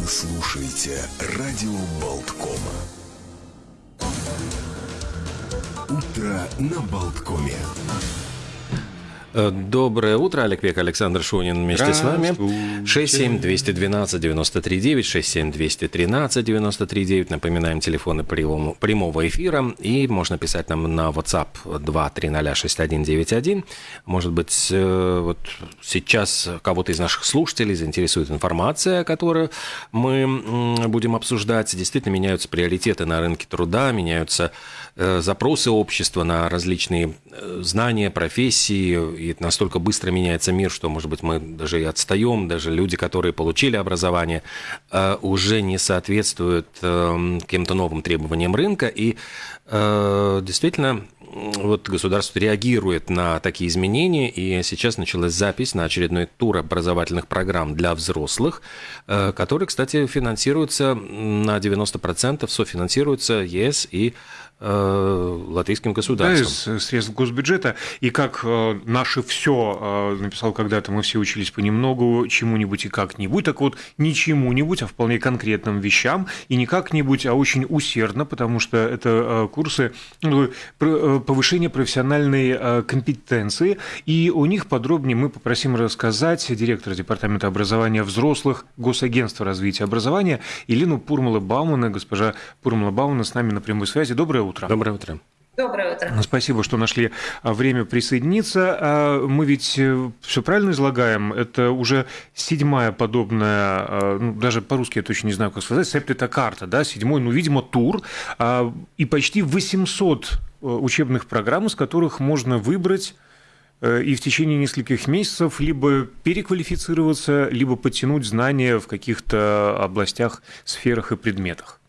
Вы слушаете радио Болткома. Утро на Болткоме. Э, доброе утро, Олег Век, Александр Шунин вместе с вами. 67212-93-9, 67213-93-9. Напоминаем телефоны прямого, эфира. И можно писать нам на WhatsApp 2306191. Может быть, э, вот сейчас кого-то из наших слушателей заинтересует информация, которую мы будем обсуждать. Действительно меняются приоритеты на рынке труда, меняются запросы общества на различные знания, профессии, и настолько быстро меняется мир, что, может быть, мы даже и отстаем, даже люди, которые получили образование, э, уже не соответствуют э, каким-то новым требованиям рынка, и э, действительно вот государство реагирует на такие изменения, и сейчас началась запись на очередной тур образовательных программ для взрослых, который, кстати, финансируется на 90%, софинансируется ЕС и Э, латвийским государством. Да, из средств госбюджета. И как э, наше все э, написал когда-то, мы все учились понемногу, чему-нибудь и как-нибудь. Так вот, не чему-нибудь, а вполне конкретным вещам. И не как-нибудь, а очень усердно, потому что это курсы ну, повышения профессиональной компетенции. И у них подробнее мы попросим рассказать директора Департамента образования взрослых Госагентства развития образования Елену Пурмала-Баумана. Госпожа Пурмала-Баумана с нами на прямой связи. Доброе утро. Доброе утро. Доброе утро. Спасибо, что нашли а, время присоединиться. А, мы ведь э, все правильно излагаем. Это уже седьмая подобная, а, ну, даже по-русски я точно не знаю, как сказать, септита карта, да, седьмой, ну, видимо, тур, и почти 800 э, учебных программ, из которых можно выбрать э, и в течение нескольких месяцев либо переквалифицироваться, либо подтянуть знания в каких-то областях, сферах и предметах.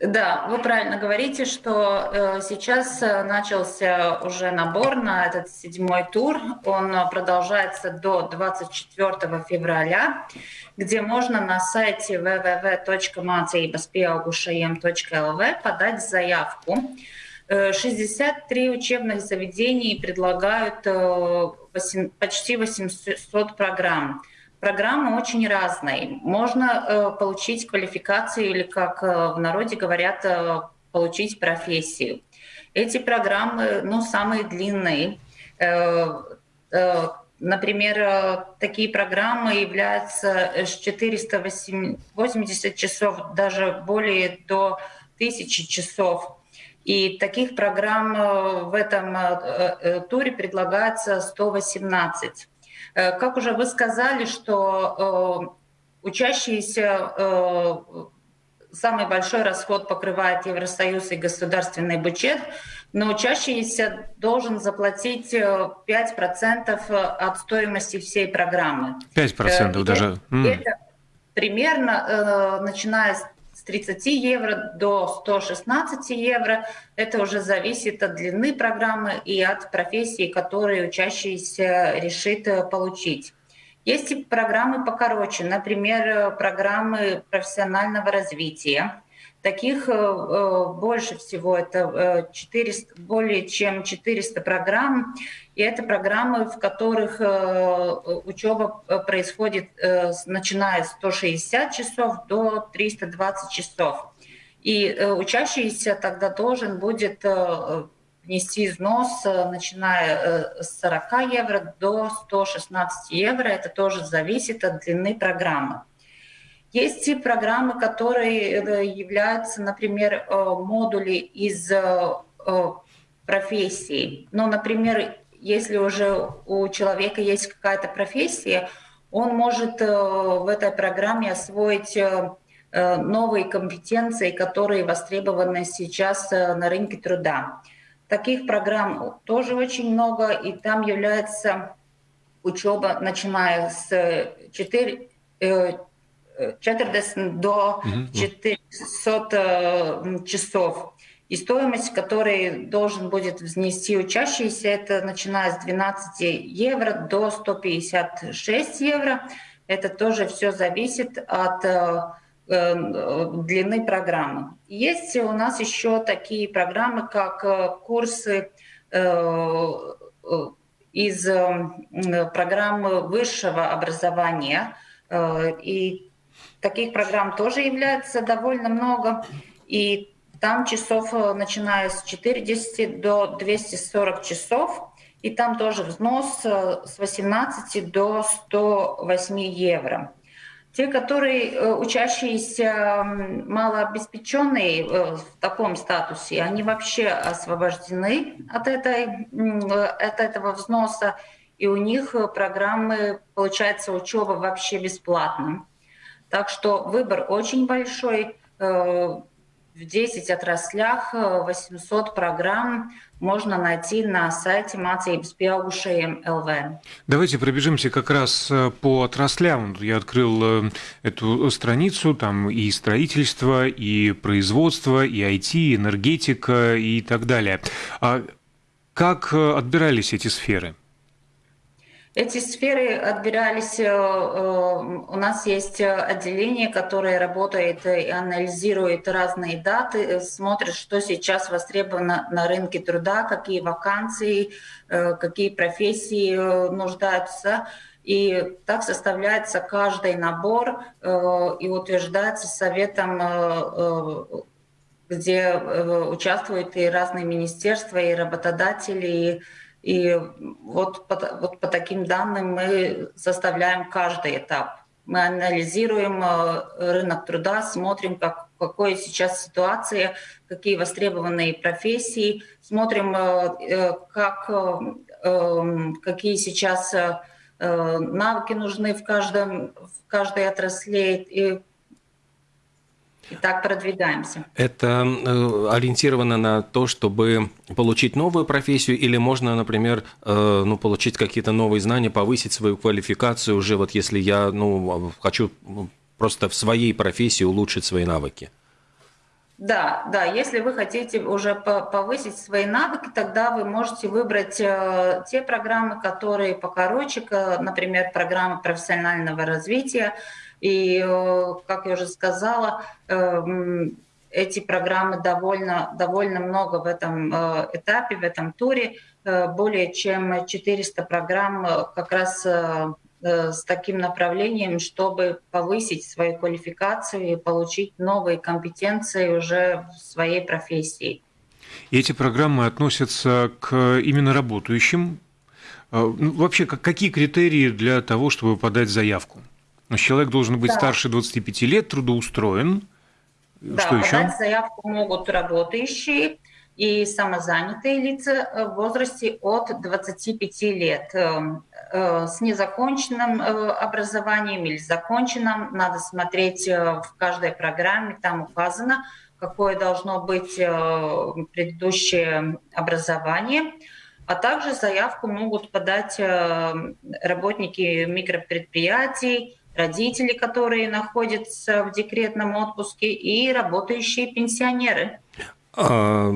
Да, вы правильно говорите, что э, сейчас э, начался уже набор на этот седьмой тур. Он продолжается до 24 февраля, где можно на сайте www.mācībasPieaugušajiem.lv подать заявку. 63 э, учебных заведений предлагают почти 800 программ. Программы очень разные. Можно э, получить квалификацию или, как э, в народе говорят, э, получить профессию. Эти программы, ну, самые длинные. Например, такие программы являются с 480 часов, даже более до 1000 часов. И таких программ в этом туре предлагается 118. Э, как уже вы сказали, что э, учащиеся э, самый большой расход покрывает Евросоюз и государственный бюджет, но учащийся должен заплатить 5% от стоимости всей программы. 5% даже? Это примерно, начиная с 30 евро до 116 евро. Это уже зависит от длины программы и от профессии, которую учащийся решит э, получить. Есть и программы покороче, например, программы профессионального развития. Таких э, э, больше всего, это 400, более чем 400 программ. И это программы, в которых учеба происходит начиная с 160 часов до 320 часов. И учащийся тогда должен будет внести взнос, начиная с 40 евро до 116 евро. Это тоже зависит от длины программы. Есть и программы, которые э, являются, например, э, модули из э, профессий. Ну, например, если уже у человека есть какая-то профессия, он может в этой программе освоить новые компетенции, которые востребованы сейчас на рынке труда. Таких программ тоже очень много, и там является учеба, начиная с 4, 40 до 400 э, часов. И стоимость, которой должен будет внести учащийся, это начиная с 12 евро до 156 евро. Это тоже все зависит от э, э, длины программы. Есть у нас еще такие программы, как курсы из программы высшего образования. И таких программ тоже является довольно много. И там часов, начиная с 40 до 240 часов. И там тоже взнос с 18 до 108 евро. Те, которые э, учащиеся малообеспеченные э, в таком статусе, они вообще освобождены от, этой, от этого взноса, и у них программы, получается, учеба вообще бесплатна. Так что выбор очень большой. Э, в 10 отраслях 800 программ можно найти на сайте ЛВ. Давайте пробежимся как раз э, по отраслям. Я открыл э, эту страницу, там и строительство, и производство, и IT, энергетика и так далее. А как э, отбирались эти сферы? Эти сферы отбирались, э, э, у нас есть отделение, которое работает и анализирует разные даты, смотрит, что сейчас востребовано на рынке труда, какие вакансии, э, какие профессии нуждаются. И так составляется каждый набор и утверждается советом где участвуют и разные министерства, и работодатели, и и вот по, вот по таким данным мы составляем каждый этап. Мы анализируем э, рынок труда, смотрим, как, какой сейчас ситуация, какие востребованные профессии, смотрим, э, э, как, эм, какие сейчас навыки нужны в, каждом, в каждой отрасли, и и так продвигаемся. Это э, ориентировано на то, чтобы получить новую профессию, или можно, например, э, ну, получить какие-то новые знания, повысить свою квалификацию уже, вот если я ну, хочу просто в своей профессии улучшить свои навыки? Да, да, если вы хотите уже повысить свои навыки, тогда вы можете выбрать э, те программы, которые покороче, например, программы профессионального развития, и, э, как я уже сказала, эм, эти программы довольно, довольно много в этом э, этапе, в этом туре. Э, более чем 400 программ как раз с таким направлением, чтобы повысить свою квалификацию и получить новые компетенции уже в своей профессии. И эти программы относятся к именно работающим. Ну, вообще, какие критерии для того, чтобы подать заявку? Но человек должен быть да. старше 25 лет, трудоустроен. Да, Что еще? подать заявку могут работающие и самозанятые лица в возрасте от 25 лет э, э, с незаконченным э, образованием или законченным. Надо смотреть в каждой программе, там указано, какое должно быть предыдущее образование. А также заявку могут подать работники микропредприятий, родители, которые находятся в декретном отпуске, и работающие пенсионеры. А,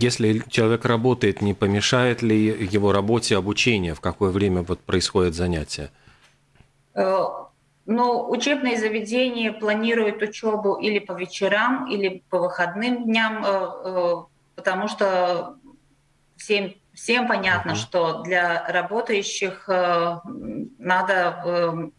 если человек работает, не помешает ли его работе обучение? В какое время вот происходит занятие? Э, ну, учебные заведения планируют учебу или по вечерам, или по выходным дням, э, э, потому что всем, всем понятно, uh-huh. что для работающих надо Э,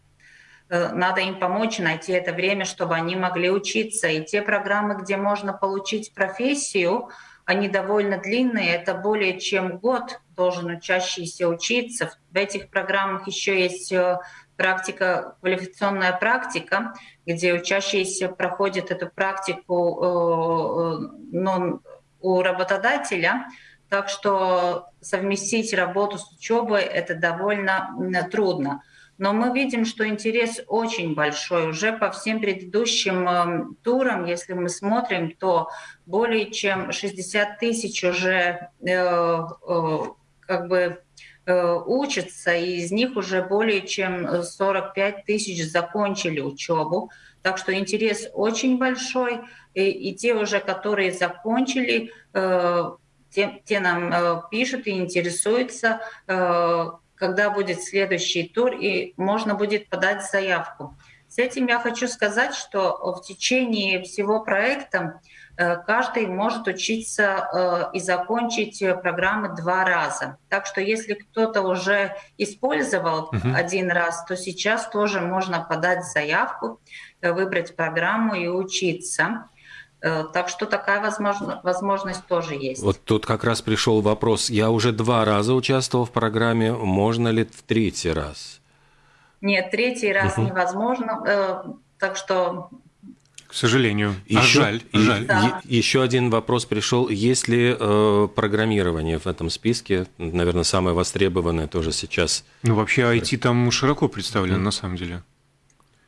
надо им помочь найти это время, чтобы они могли учиться. И те программы, где можно получить профессию, они довольно длинные, это более чем год должен учащийся учиться. В этих программах еще есть э, практика, квалификационная практика, где учащиеся проходят эту практику э, но у работодателя. Так что совместить работу с учебой это довольно трудно но мы видим, что интерес очень большой. Уже по всем предыдущим э, турам, если мы смотрим, то более чем 60 тысяч уже э, э, как бы э, учатся, и из них уже более чем 45 тысяч закончили учебу. Так что интерес очень большой, и, и те уже, которые закончили, э, те, те нам э, пишут и интересуются, э, когда будет следующий тур, и можно будет подать заявку. С этим я хочу сказать, что в течение всего проекта каждый может учиться и закончить программы два раза. Так что если кто-то уже использовал угу. один раз, то сейчас тоже можно подать заявку, выбрать программу и учиться. Э, так что такая возможно, возможность тоже есть. Вот тут как раз пришел вопрос. Я уже два раза участвовал в программе. Можно ли в третий раз? Нет, третий раз угу. невозможно. Э, так что к сожалению. Еще, а жаль, и, жаль. Да. Еще один вопрос пришел. Есть ли э, программирование в этом списке? Наверное, самое востребованное тоже сейчас. Ну, вообще IT там широко представлено, mm-hmm. на самом деле.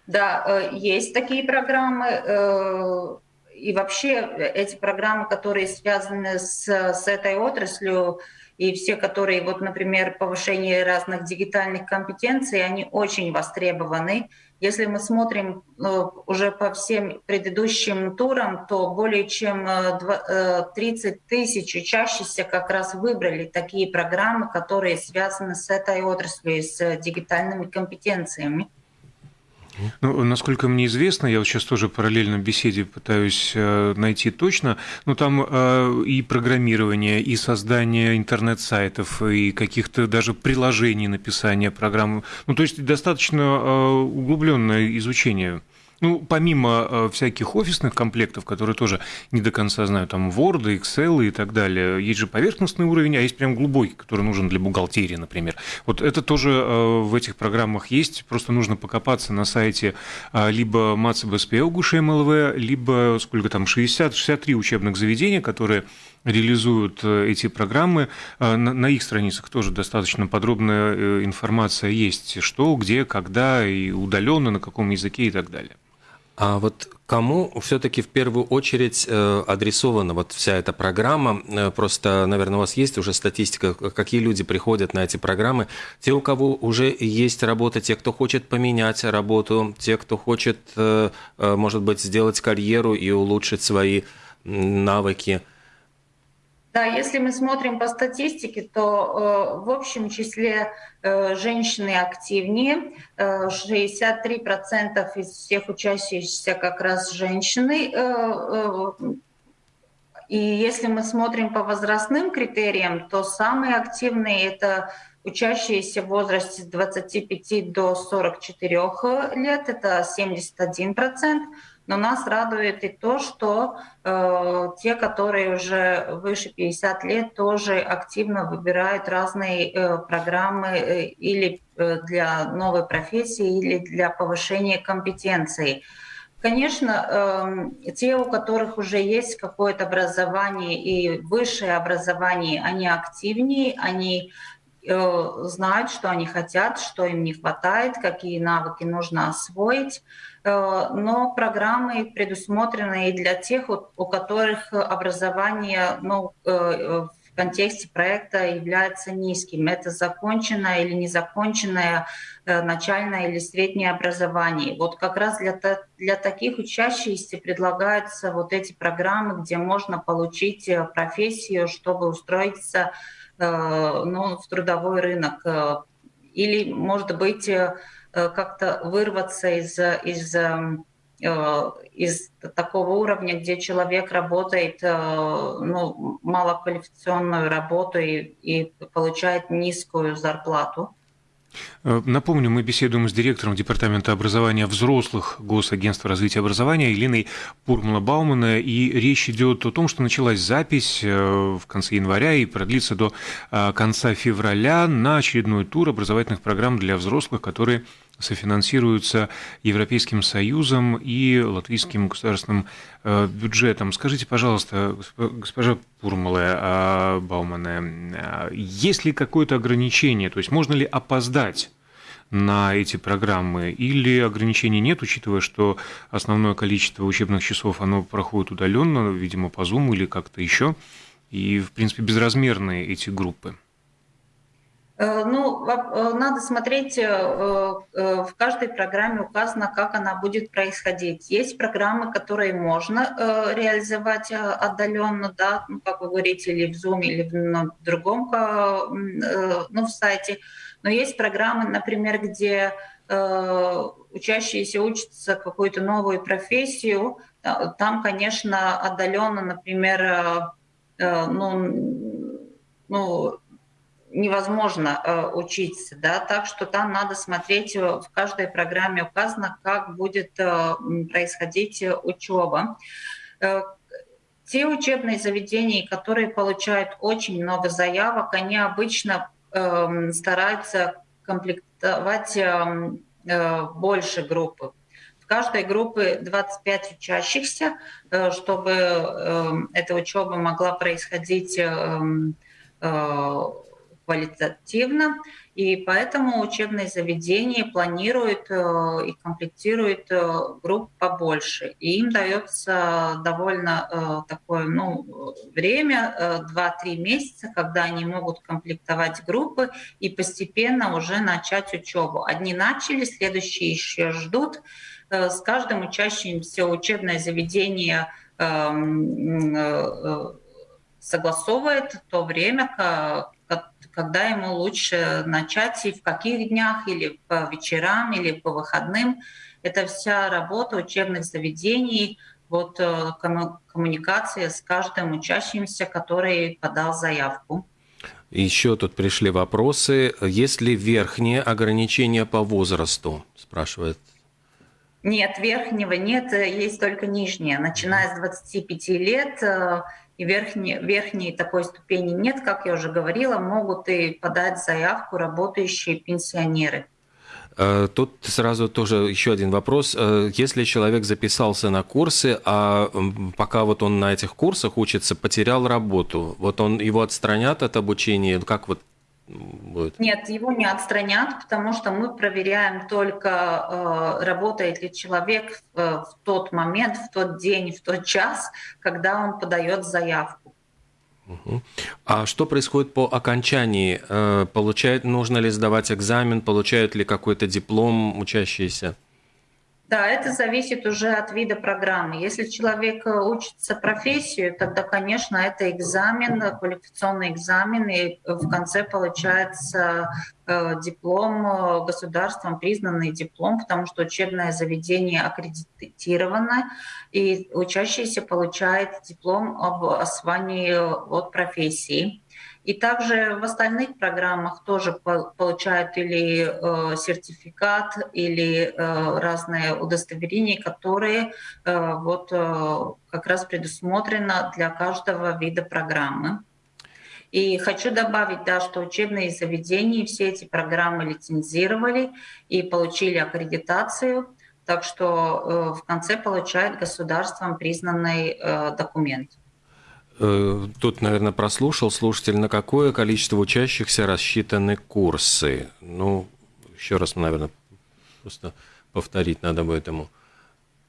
Да, э, есть такие программы. Э, и вообще эти программы, которые связаны с, с этой отраслью, и все, которые, вот, например, повышение разных дигитальных компетенций, они очень востребованы. Если мы смотрим э, уже по всем предыдущим турам, то более чем 30 э, тысяч учащихся как раз выбрали такие программы, которые связаны с этой отраслью, с дигитальными компетенциями. Ну, насколько мне известно, я вот сейчас тоже параллельно беседе пытаюсь э, найти точно, но там э, и программирование, и создание интернет-сайтов, и каких-то даже приложений написания программ. Ну, то есть достаточно э, углубленное изучение ну, помимо э, всяких офисных комплектов, которые тоже не до конца знаю, там Word, Excel и так далее, есть же поверхностный уровень, а есть прям глубокий, который нужен для бухгалтерии, например. Вот это тоже э, в этих программах есть, просто нужно покопаться на сайте э, либо МАЦБСП МЛВ, либо сколько там, 60-63 учебных заведения, которые реализуют эти программы. На их страницах тоже достаточно подробная информация есть, что, где, когда, и удаленно, на каком языке и так далее. А вот кому все-таки в первую очередь э, адресована вот вся эта программа? Э, просто, наверное, у вас есть уже статистика, какие люди приходят на эти программы. Те, у кого уже есть работа, те, кто хочет поменять работу, те, кто хочет, э, может быть, сделать карьеру и улучшить свои навыки – да, если мы смотрим по статистике, то э, в общем числе э, женщины активнее. Э, 63% из всех учащихся как раз женщины. Э, э, и если мы смотрим по возрастным критериям, то самые активные это учащиеся в возрасте с 25 до 44 лет, это 71%. Но нас радует и то, что э, те, которые уже выше 50 лет, тоже активно выбирают разные э, программы э, или э, для новой профессии, или для повышения компетенций. Конечно, э, те, у которых уже есть какое-то образование и высшее образование, они активнее, они знают, что они хотят, что им не хватает, какие навыки нужно освоить. Э, но программы предусмотрены и для тех, у которых образование ну, э, в контексте проекта является низким. Это законченное или незаконченное э, начальное или среднее образование. Вот как раз для, для таких учащихся предлагаются вот эти программы, где можно получить профессию, чтобы устроиться ну, в трудовой рынок. Или, может быть, Э, как-то вырваться из, из, э, из такого уровня, где человек работает э, ну, малоквалификационную работу и, и получает низкую зарплату. Напомню, мы беседуем с директором Департамента образования взрослых Госагентства развития образования Еленой Пурмала-Баумана, и речь идет о том, что началась запись в конце января и продлится до конца февраля на очередной тур образовательных программ для взрослых, которые софинансируются Европейским Союзом и латвийским государственным э, бюджетом. Скажите, пожалуйста, госпожа Пурмала а, Баумана, а, есть ли какое-то ограничение, то есть можно ли опоздать на эти программы, или ограничений нет, учитывая, что основное количество учебных часов оно проходит удаленно, видимо, по Zoom или как-то еще, и, в принципе, безразмерные эти группы? Э, ну, э, надо смотреть, э, в каждой программе указано, как она будет происходить. Есть программы, которые можно реализовать отдаленно, да, ну, как вы говорите, или в Zoom, или на другом ну, в сайте. Но есть программы, например, где учащиеся учатся какую-то новую профессию, там, конечно, отдаленно, например, ну, ну, невозможно э, учиться, да, так что там надо смотреть, в каждой программе указано, как будет э, происходить учеба. Э, те учебные заведения, которые получают очень много заявок, они обычно э, стараются комплектовать э, э, больше группы. В каждой группе 25 учащихся, э, чтобы э, эта учеба могла происходить э, э, квалитативно, и поэтому учебные заведения планируют э, и комплектируют э, групп побольше. И им дается довольно э, такое ну, время, 2-3 месяца, когда они могут комплектовать группы и постепенно уже начать учебу. Одни начали, следующие еще ждут. С каждым учащимся учебное заведение эм, согласовывает то время, когда ему лучше начать и в каких днях, или по вечерам, или по выходным. Это вся работа учебных заведений, вот э, коммуникация с каждым учащимся, который подал заявку. Еще тут пришли вопросы. Есть ли верхние ограничения по возрасту? Спрашивает. Нет, верхнего нет, есть только нижние. Начиная с 25 лет э, и верхней, верхней такой ступени нет, как я уже говорила, могут и подать заявку работающие пенсионеры. Э, тут сразу тоже еще один вопрос. Э, если человек записался на курсы, а пока вот он на этих курсах учится, потерял работу, вот он его отстранят от обучения, как вот будет? Нет, его не отстранят, потому что мы проверяем только, э, работает ли человек э, в тот момент, в тот день, в тот час, когда он подает заявку. А что происходит по окончании? Э, получает, нужно ли сдавать экзамен, получают ли какой-то диплом учащиеся? Да, это зависит уже от вида программы. Если человек э, учится профессию, тогда, конечно, это экзамен, квалификационный экзамен, и в конце получается э, диплом, э, государством признанный диплом, потому что учебное заведение аккредитировано, и учащийся получает диплом об освоении от профессии. И также в остальных программах тоже получают или э, сертификат, или э, разные удостоверения, которые э, вот как раз предусмотрено для каждого вида программы. И хочу добавить, да, что учебные заведения все эти программы лицензировали и получили аккредитацию, так что в конце получают государством признанный документ. Э, тут, наверное, прослушал слушатель, на какое количество учащихся рассчитаны курсы. Ну, еще раз, наверное, просто повторить надо бы этому.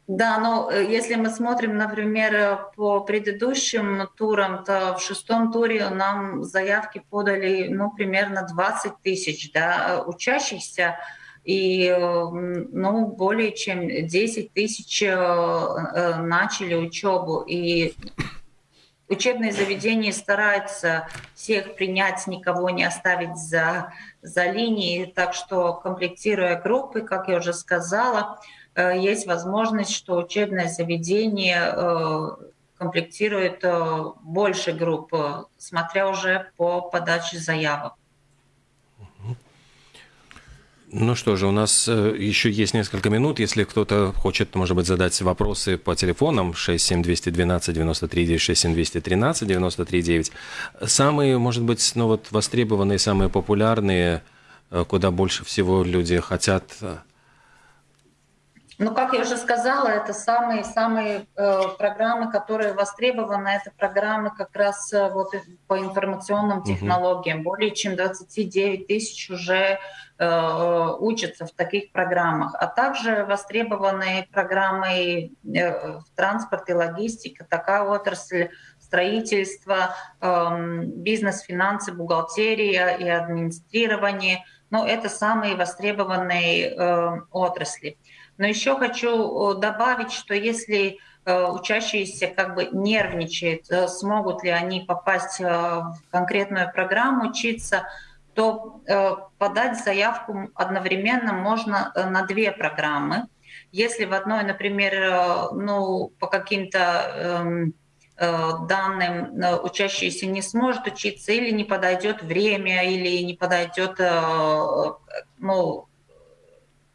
Да, но э, если мы смотрим, например, по предыдущим турам, то в шестом туре нам заявки подали, ну, примерно 20 тысяч да, учащихся, и, ну, более чем 10 тысяч э, начали учебу. И Учебные заведения стараются всех принять, никого не оставить за, за линией, так что комплектируя группы, как я уже сказала, э, есть возможность, что учебное заведение э, комплектирует э, больше групп, смотря уже по подаче заявок. Ну что же, у нас э, еще есть несколько минут. Если кто-то хочет, может быть, задать вопросы по телефонам 67212 93 67213 93 Самые, может быть, ну вот востребованные, самые популярные, э, куда больше всего люди хотят э, ну, как я уже сказала, это самые-самые э, программы, которые востребованы. Это программы как раз э, вот по информационным технологиям. Угу. Более чем 29 тысяч уже учатся в таких программах. А также востребованы программы э, в транспорт и логистика, такая отрасль строительство, э, бизнес, финансы, бухгалтерия и администрирование. Но это самые востребованные э, отрасли. Но еще хочу э, добавить, что если э, учащиеся как бы нервничают, э, смогут ли они попасть в конкретную программу учиться, то подать заявку одновременно можно на две программы. Если в одной, например, э, ну, по каким-то эм, э, данным э, учащийся не сможет учиться или не подойдет время, или не подойдет, ну,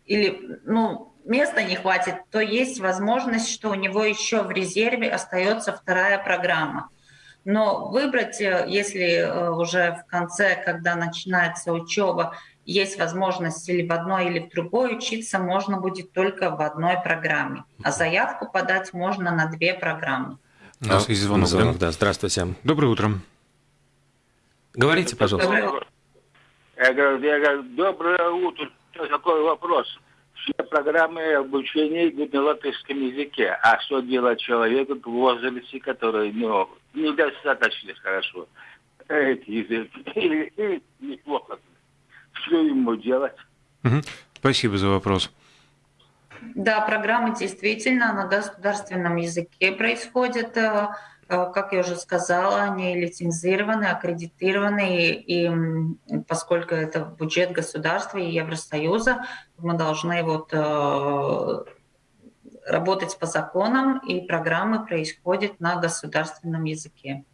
или, ну, места не хватит, то есть возможность, что у него еще в резерве остается вторая программа. Но выбрать, если уже в конце, когда начинается учеба, есть возможность или в одной, или в другой учиться можно будет только в одной программе. А заявку подать можно на две программы. У нас есть звонок, звонок да? да. Здравствуйте. Доброе утро. Говорите, пожалуйста. Доброе, я говорю, я говорю, доброе утро. Такой вопрос. Все программы обучения идут на латышском языке. А что делать человеку в возрасте, который ну, недостаточно хорошо этот язык? Или, или неплохо что ему делать. Угу. Спасибо за вопрос. Да, программы действительно на государственном языке происходят. Э, как я уже сказала, они лицензированы, аккредитированы, и поскольку это бюджет государства и Евросоюза, мы должны вот э, работать по законам, и программы происходят на государственном языке.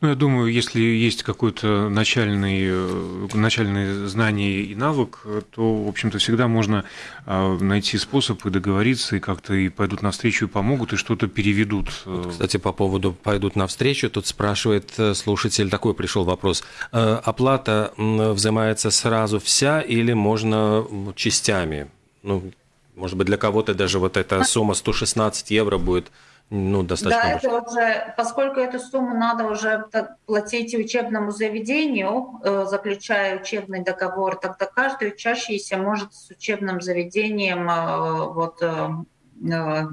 Ну, я думаю, если есть какое-то начальный, э, начальное знание и навык, то, в общем-то, всегда можно а, найти способ и договориться, и как-то и пойдут навстречу, и помогут, и что-то переведут. Вот, кстати, по поводу «пойдут навстречу», тут спрашивает э, слушатель, такой пришел вопрос. Э, оплата взимается сразу вся или можно частями? Ну, может быть, для кого-то даже вот эта сумма 116 евро будет ну, достаточно Да, это уже, поскольку эту сумму надо уже платить учебному заведению, э, заключая учебный договор, тогда каждый учащийся может с учебным заведением э, вот, э,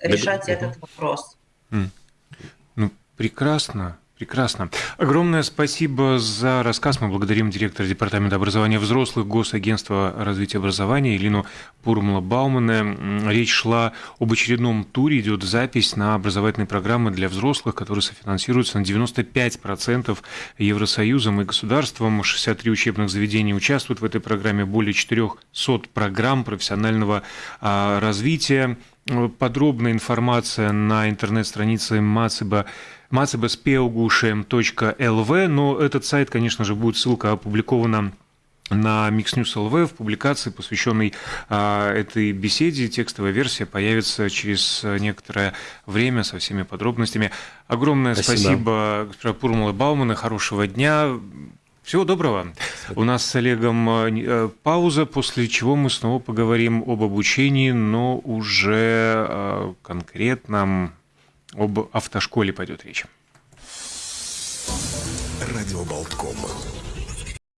решать этот вопрос. Ну, прекрасно. Прекрасно. Огромное спасибо за рассказ. Мы благодарим директора Департамента образования взрослых Госагентства развития образования Илину Пурмала-Баумана. Речь шла об очередном туре. Идет запись на образовательные программы для взрослых, которые софинансируются на 95% Евросоюзом и государством. 63 учебных заведения участвуют в этой программе. Более 400 программ профессионального а, развития. Подробная информация на интернет-странице Мациба macebespeugušiem.lv, но этот сайт, конечно же, будет ссылка опубликована на Mix News LV в публикации, посвященной а, этой беседе. Текстовая версия появится через некоторое время со всеми подробностями. Огромное спасибо, спасибо госпожа Пурмала Баумана. Хорошего дня. Всего доброго. У нас с Олегом э, пауза, после чего мы снова поговорим об обучении, но уже э, конкретном об автошколе пойдет речь. Радио Болтком.